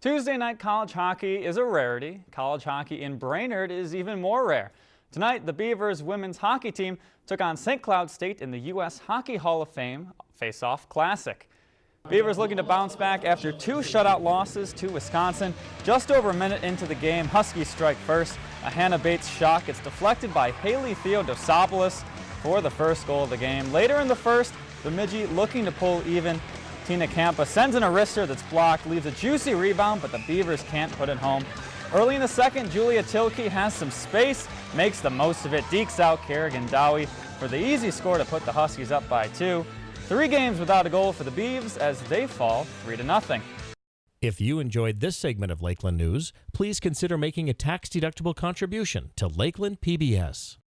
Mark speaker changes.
Speaker 1: Tuesday night college hockey is a rarity. College hockey in Brainerd is even more rare. Tonight, the Beavers women's hockey team took on St. Cloud State in the U.S. Hockey Hall of Fame Face-Off Classic. Beavers looking to bounce back after two shutout losses to Wisconsin. Just over a minute into the game, Huskies strike first. A Hannah Bates shot gets deflected by Haley Theodosopoulos for the first goal of the game. Later in the first, Bemidji looking to pull even Tina Campa sends an wrister that's blocked, leaves a juicy rebound, but the Beavers can't put it home. Early in the second, Julia Tilke has some space, makes the most of it, dekes out Kerigan Dowhy for the easy score to put the Huskies up by two. Three games without a goal for the Beavs as they fall 3 to nothing.
Speaker 2: If you enjoyed this segment of Lakeland News, please consider making a tax-deductible contribution to Lakeland PBS.